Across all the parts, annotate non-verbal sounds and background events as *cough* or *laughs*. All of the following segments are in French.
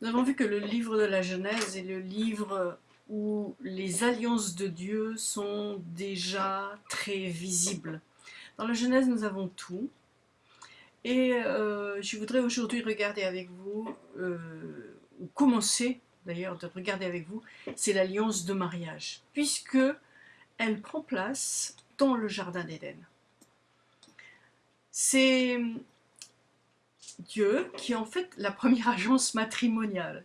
Nous avons vu que le livre de la Genèse est le livre où les alliances de Dieu sont déjà très visibles. Dans la Genèse, nous avons tout. Et euh, je voudrais aujourd'hui regarder avec vous, euh, ou commencer d'ailleurs de regarder avec vous, c'est l'alliance de mariage, puisque elle prend place dans le Jardin d'Éden. C'est Dieu qui est en fait la première *laughs* agence matrimoniale.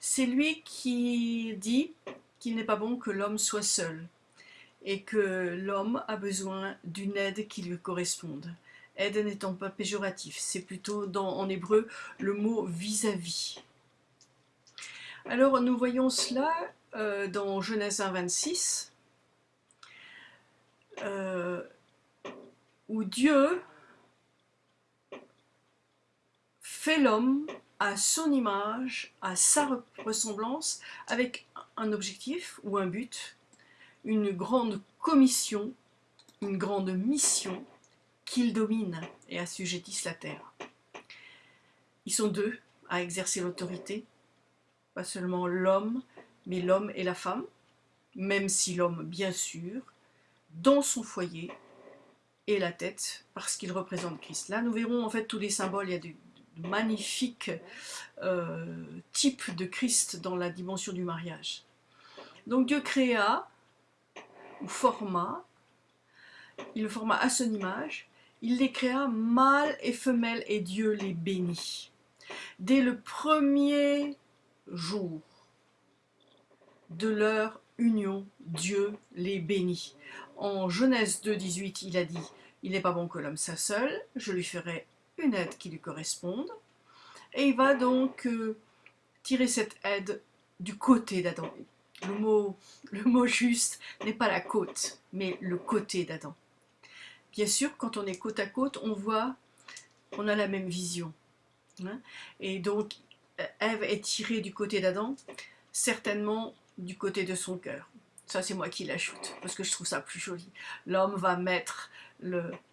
C'est lui qui dit qu'il n'est pas bon que l'homme soit seul et que l'homme a besoin d'une aide qui lui corresponde. Aide n'étant pas péjoratif, c'est plutôt dans, en hébreu le mot vis-à-vis. Alors nous voyons cela euh, dans Genèse 1, 26, euh, où Dieu fait l'homme à son image, à sa ressemblance, avec un objectif ou un but, une grande commission, une grande mission qu'il domine et assujettisse la terre. Ils sont deux à exercer l'autorité, pas seulement l'homme, mais l'homme et la femme, même si l'homme, bien sûr, dans son foyer, est la tête, parce qu'il représente Christ. Là, nous verrons en fait tous les symboles, il y a du, magnifique euh, type de Christ dans la dimension du mariage. Donc Dieu créa, ou forma, il le forma à son image, il les créa mâle et femelle et Dieu les bénit. Dès le premier jour de leur union, Dieu les bénit. En Genèse 2, 18, il a dit « Il n'est pas bon que l'homme soit je lui ferai une aide qui lui corresponde. Et il va donc euh, tirer cette aide du côté d'Adam. Le mot, le juste n'est pas la côte, mais le côté d'Adam. Bien sûr, quand on est côte à côte, on voit, on a la même vision. Hein. Et donc, Ève est tirée du côté d'Adam, certainement du côté de son cœur. Ça, c'est moi qui l'ajoute, parce que je trouve ça plus joli. L'homme va mettre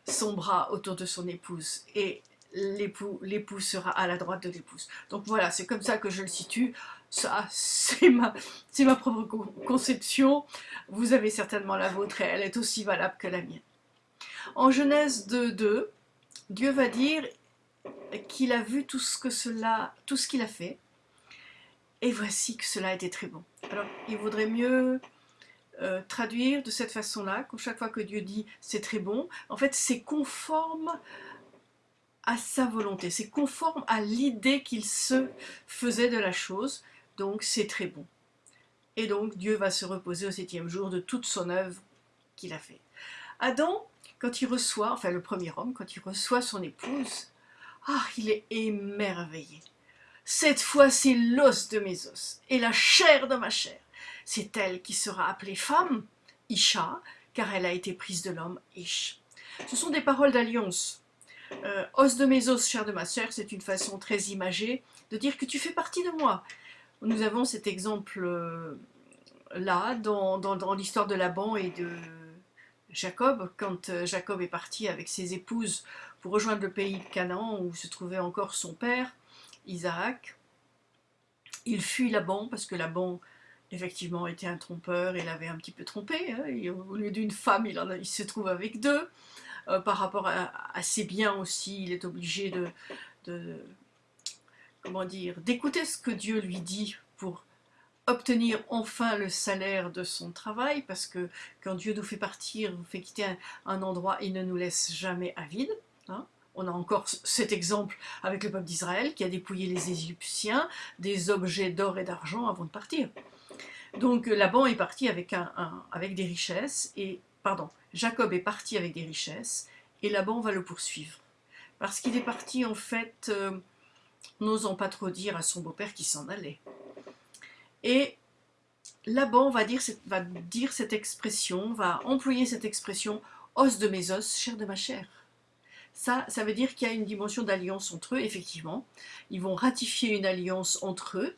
son bras autour de son épouse, et l'époux, l'épouse sera à la droite de l'épouse. Donc voilà, c'est comme ça que je le situe. Ça, c'est ma, c'est ma propre conception. Vous avez certainement la vôtre et elle est aussi valable que la mienne. En Genèse 2, Dieu va dire qu'il a vu tout ce que cela, tout ce qu'il a fait, et voici que cela était très bon. Alors, il vaudrait mieux euh, traduire de cette façon-là, qu'à chaque fois que Dieu dit c'est très bon, en fait c'est conforme à sa volonté, c'est conforme à l'idée qu'il se faisait de la chose, donc c'est très bon. Et donc Dieu va se reposer au septième jour de toute son œuvre qu'il a fait. Adam, quand il reçoit, enfin le premier homme, quand il reçoit son épouse, ah, il est émerveillé. Cette fois, c'est l'os de mes os et la chair de ma chair. C'est elle qui sera appelée femme, Isha, car elle a été prise de l'homme, Ish. Ce sont des paroles d'alliance euh, os de mes os, chair de ma chair, c'est une façon très imagée de dire que tu fais partie de moi. Nous avons cet exemple-là euh, dans, dans, l'histoire de Laban et de Jacob, quand euh, Jacob est parti avec ses épouses pour rejoindre le pays de Canaan où se trouvait encore son père, Isaac. Il fuit Laban parce que Laban effectivement était un trompeur, il avait un petit peu trompé, hein, au lieu d'une femme il se trouve avec deux. Euh, par rapport à, ses biens aussi, il est obligé de, comment dire, d'écouter ce que Dieu lui dit pour obtenir enfin le salaire de son travail, parce que quand Dieu nous fait partir, nous fait quitter un, endroit, il ne nous laisse jamais à vide. Hein. On a encore cet exemple avec le peuple d'Israël qui a dépouillé les Égyptiens des objets d'or et d'argent avant de partir. Donc Laban est parti avec, avec des richesses, et pardon, Jacob est parti avec des richesses et Laban va le poursuivre. Parce qu'il est parti en fait, euh, n'osant pas trop dire à son beau-père qu'il s'en allait. Et Laban va dire, va dire cette expression, va employer cette expression « os de mes os, chair de ma chair ». Ça, ça veut dire qu'il y a une dimension d'alliance entre eux, effectivement. Ils vont ratifier une alliance entre eux,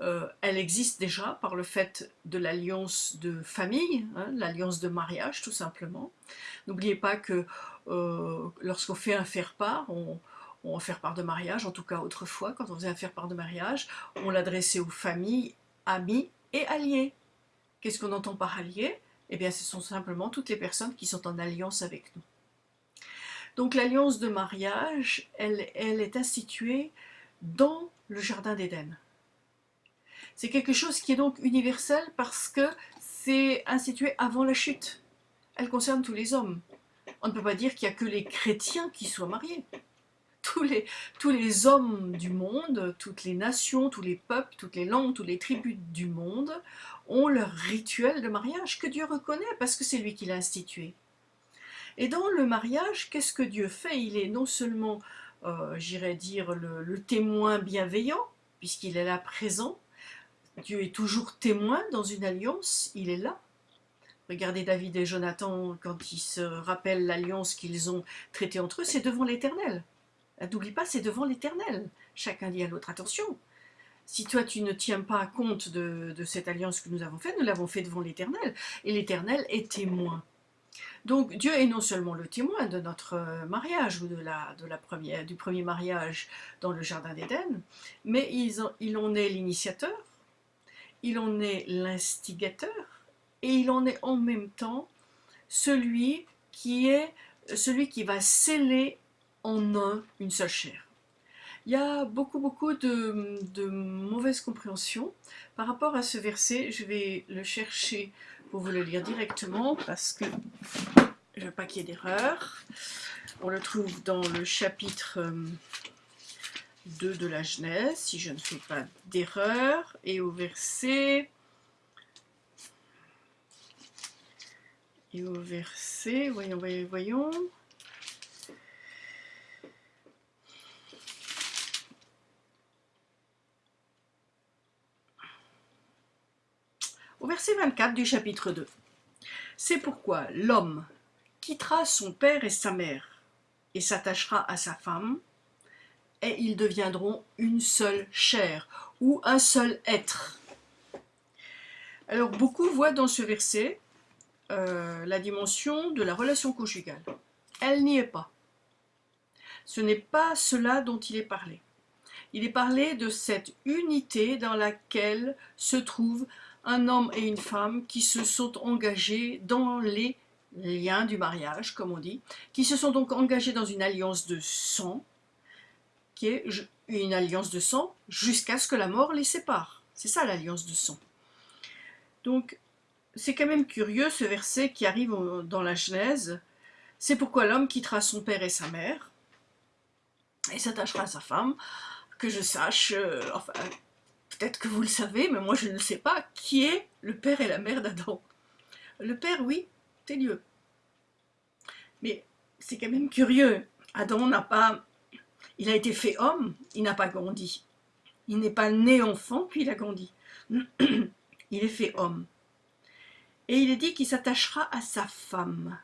euh, elle existe déjà par le fait de l'alliance de famille, hein, l'alliance de mariage tout simplement. N'oubliez pas que euh, lorsqu'on fait un faire-part, on, ou en faire part de mariage, en tout cas autrefois, quand on faisait un faire part de mariage, on l'adressait aux familles, amis et alliés. Qu'est-ce qu'on entend par alliés? Eh bien, ce sont simplement toutes les personnes qui sont en alliance avec nous. Donc l'alliance de mariage, elle est instituée dans le Jardin d'Éden. C'est quelque chose qui est donc universel parce que c'est institué avant la chute. Elle concerne tous les hommes. On ne peut pas dire qu'il n'y a que les chrétiens qui soient mariés. Tous les, hommes du monde, toutes les nations, tous les peuples, toutes les langues, toutes les tribus du monde ont leur rituel de mariage que Dieu reconnaît parce que c'est lui qui l'a institué. Et dans le mariage, qu'est-ce que Dieu fait? Il est non seulement, euh, j'irais dire, le témoin bienveillant, puisqu'il est là présent, Dieu est toujours témoin dans une alliance, il est là. Regardez David et Jonathan, quand ils se rappellent l'alliance qu'ils ont traitée entre eux, c'est devant l'Éternel. N'oublie pas, c'est devant l'Éternel. Chacun dit à l'autre, attention, si toi tu ne tiens pas compte de, cette alliance que nous avons faite, nous l'avons fait devant l'Éternel, et l'Éternel est témoin. Donc Dieu est non seulement le témoin de notre mariage ou de du premier mariage dans le Jardin d'Éden, mais il en est l'initiateur, il en est l'instigateur et il en est en même temps celui qui est celui qui va sceller en un une seule chair. Il y a beaucoup beaucoup de, de mauvaise compréhension par rapport à ce verset. Je vais le chercher pour vous le lire directement parce que je ne veux pas qu'il y ait d'erreur. On le trouve dans le chapitre 2 de la Genèse, si je ne fais pas d'erreur, et au verset... Et au verset, voyons, voyons, voyons. Au verset 24 du chapitre 2. C'est pourquoi l'homme quittera son père et sa mère et s'attachera à sa femme, et ils deviendront une seule chair ou un seul être. Alors beaucoup voient dans ce verset euh, la dimension de la relation conjugale. Elle n'y est pas. Ce n'est pas cela dont il est parlé. Il est parlé de cette unité dans laquelle se trouvent un homme et une femme qui se sont engagés dans les liens du mariage, comme on dit, qui se sont donc engagés dans une alliance de sang, qui est une alliance de sang jusqu'à ce que la mort les sépare. C'est ça l'alliance de sang. Donc, c'est quand même curieux ce verset qui arrive dans la Genèse. C'est pourquoi l'homme quittera son père et sa mère et s'attachera à sa femme. Que je sache, euh, enfin, peut-être que vous le savez, mais moi je ne le sais pas, qui est le père et la mère d'Adam. Le père, oui, c'est Dieu. Mais c'est quand même curieux. Adam n'a pas il a été fait homme, il n'a pas grandi. Il n'est pas né enfant, puis il a grandi. *clears throat* il est fait homme. Et il est dit qu'il s'attachera à sa femme.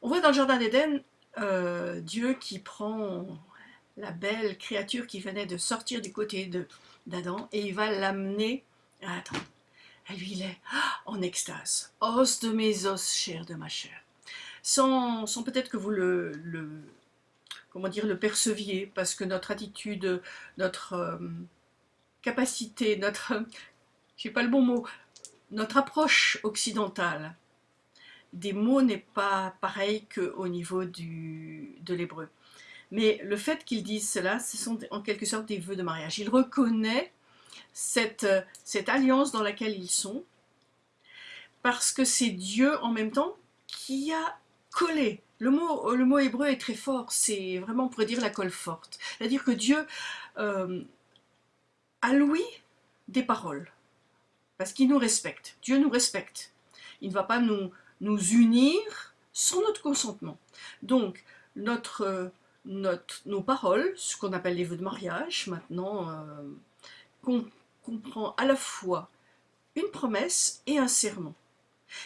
On voit dans le Jardin d'Éden euh, Dieu qui prend la belle créature qui venait de sortir du côté d'Adam et il va l'amener à Adam. Et lui, il est en extase. Os de mes os, chair de ma chair sans, peut-être que vous le, comment dire, le perceviez, parce que notre attitude, notre euh, capacité, notre, *laughs* je pas le bon mot, notre approche occidentale des mots n'est pas pareil qu'au niveau de l'hébreu. Mais le fait qu'ils disent cela, ce sont en quelque sorte des vœux de mariage. Il reconnaît cette, cette alliance dans laquelle ils sont, parce que c'est Dieu en même temps qui a coller. Le mot, hébreu est très fort, c'est vraiment, on pourrait dire, la colle forte. C'est-à-dire que Dieu euh, a loué des paroles, parce qu'il nous respecte. Dieu nous respecte. Il ne va pas nous, unir sans notre consentement. Donc, nos paroles, ce qu'on appelle les vœux de mariage, maintenant, euh, comprend à la fois une promesse et un serment.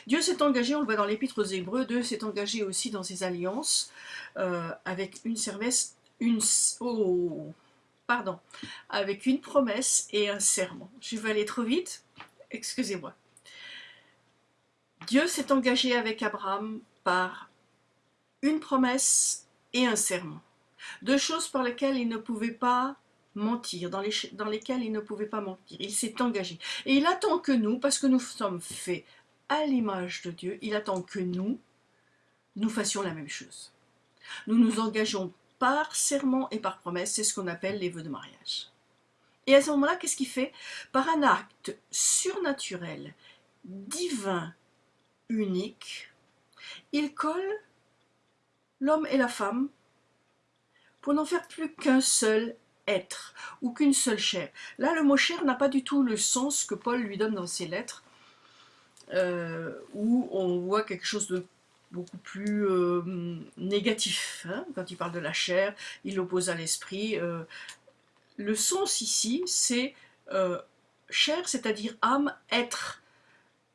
Dieu s'est engagé, on le voit dans l'épître aux Hébreux, Dieu s'est engagé aussi dans ses alliances euh, avec une une, oh, pardon, avec une promesse et un serment. Je vais aller trop vite, excusez-moi. Dieu s'est engagé avec Abraham par une promesse et un serment. Deux choses par lesquelles il ne pouvait pas mentir, dans, dans lesquelles il ne pouvait pas mentir. Il s'est engagé. Et il attend que nous, parce que nous sommes faits à l'image de Dieu, il attend que nous, nous fassions la même chose. Nous nous engageons par serment et par promesse, c'est ce qu'on appelle les vœux de mariage. Et à ce moment-là, qu'est-ce qu'il fait? Par un acte surnaturel, divin, unique, il colle l'homme et la femme pour n'en faire plus qu'un seul être ou qu'une seule chair. Là, le mot chair n'a pas du tout le sens que Paul lui donne dans ses lettres, où on voit quelque chose de beaucoup plus euh, négatif. Hein. quand il parle de la chair, il l'oppose à l'esprit. Euh. le sens ici, c'est chair, c'est-à-dire âme, être.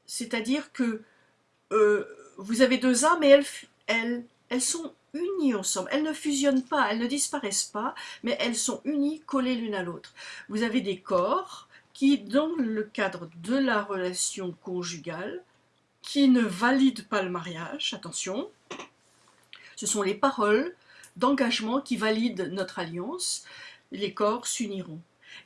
C'est-à-dire que vous avez deux âmes et elles, elles, elles sont unies ensemble. Elles ne fusionnent pas, elles ne disparaissent pas, mais elles sont unies, collées l'une à l'autre. Vous avez des corps qui, dans le cadre de la relation conjugale, qui ne valident pas le mariage, attention, ce sont les paroles d'engagement qui valident notre alliance, les corps s'uniront.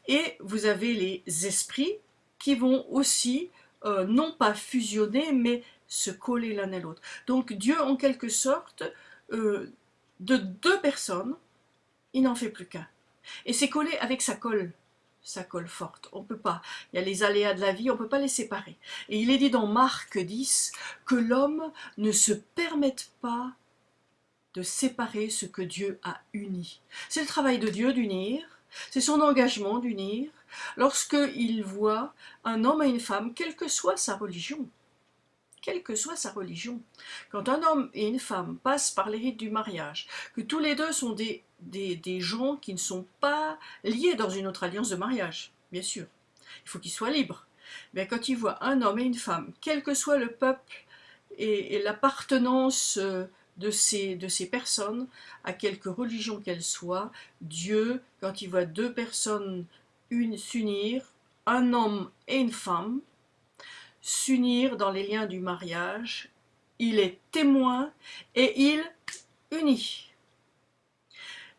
Et vous avez les esprits qui vont aussi, euh, non pas fusionner, mais se coller l'un à l'autre. Donc Dieu, en quelque sorte, euh, de deux personnes, il n'en fait plus qu'un. Et c'est collé avec sa colle, sa colle forte. On peut pas. Il y a les aléas de la vie, on ne peut pas les séparer. Et il est dit dans Marc 10 que l'homme ne se permette pas de séparer ce que Dieu a uni. C'est le travail de Dieu d'unir, c'est son engagement d'unir, lorsqu'il voit un homme et une femme, quelle que soit sa religion quelle que soit sa religion. Quand un homme et une femme passent par les rites du mariage, que tous les deux sont des, des, gens qui ne sont pas liés dans une autre alliance de mariage, bien sûr, il faut qu'ils soient libres. Mais quand ils voient un homme et une femme, quel que soit le peuple et, l'appartenance euh, de ces, de ces personnes, à quelque religion qu'elles soient, Dieu, quand il voit deux personnes s'unir, un homme et une femme, s'unir dans les liens du mariage, il est témoin et il unit.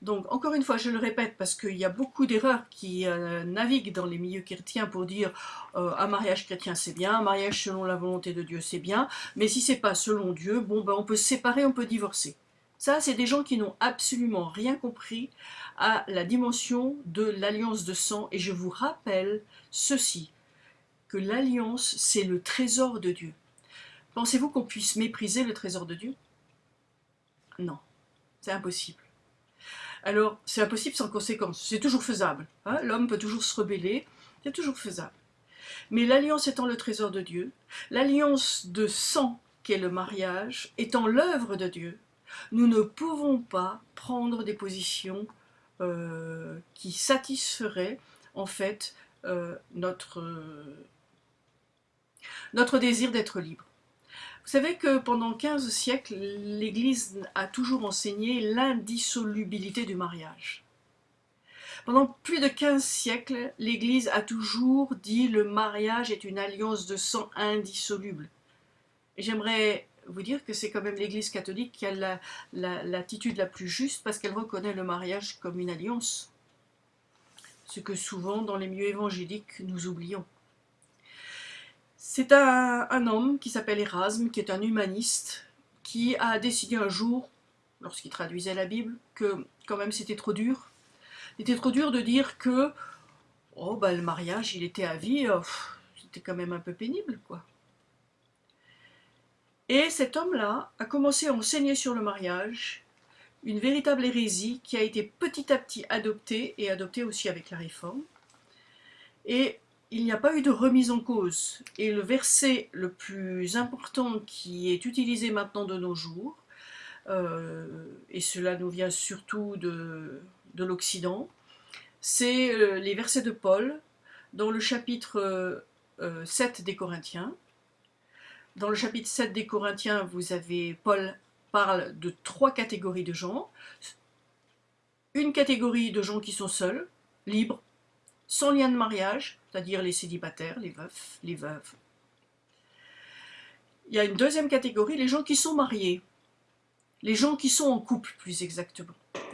Donc, encore une fois, je le répète, parce qu'il y a beaucoup d'erreurs qui euh, naviguent dans les milieux chrétiens pour dire euh, un mariage chrétien c'est bien, un mariage selon la volonté de Dieu c'est bien, mais si c'est pas selon Dieu, bon ben on peut se séparer, on peut divorcer. Ça, c'est des gens qui n'ont absolument rien compris à la dimension de l'alliance de sang, et je vous rappelle ceci, que l'alliance, c'est le trésor de Dieu. Pensez-vous qu'on puisse mépriser le trésor de Dieu? Non, c'est impossible. Alors, c'est impossible sans conséquence, c'est toujours faisable. Hein. L'homme peut toujours se rebeller, c'est toujours faisable. Mais l'alliance étant le trésor de Dieu, l'alliance de sang qu'est le mariage, étant l'œuvre de Dieu, nous ne pouvons pas prendre des positions euh, qui satisferaient en fait euh, notre, notre désir d'être libre. Vous savez que pendant 15 siècles, l'Église a toujours enseigné l'indissolubilité du mariage. Pendant plus de 15 siècles, l'Église a toujours dit le mariage est une alliance de sang indissoluble. J'aimerais vous dire que c'est quand même l'Église catholique qui a l'attitude la, la plus juste parce qu'elle reconnaît le mariage comme une alliance. Ce que souvent dans les milieux évangéliques nous oublions. C'est un, homme qui s'appelle Erasme, qui est un humaniste, qui a décidé un jour, lorsqu'il traduisait la Bible, que quand même c'était trop dur. C'était trop dur de dire que oh, bah, le mariage, il était à vie, euh, c'était quand même un peu pénible, quoi. Et cet homme-là a commencé à enseigner sur le mariage, une véritable hérésie qui a été petit à petit adoptée, et adoptée aussi avec la réforme. Et il n'y a pas eu de remise en cause. Et le verset le plus important qui est utilisé maintenant de nos jours, euh, et cela nous vient surtout de, de l'Occident, c'est euh, les versets de Paul dans le chapitre 7 euh, des Corinthiens. Dans le chapitre 7 des Corinthiens, vous avez Paul parle de trois catégories de gens. Une catégorie de gens qui sont seuls, libres, sans lien de mariage, c'est-à-dire les célibataires, les veufs, les veuves. Il y a une deuxième catégorie, les gens qui sont mariés. les gens qui sont en couple plus exactement.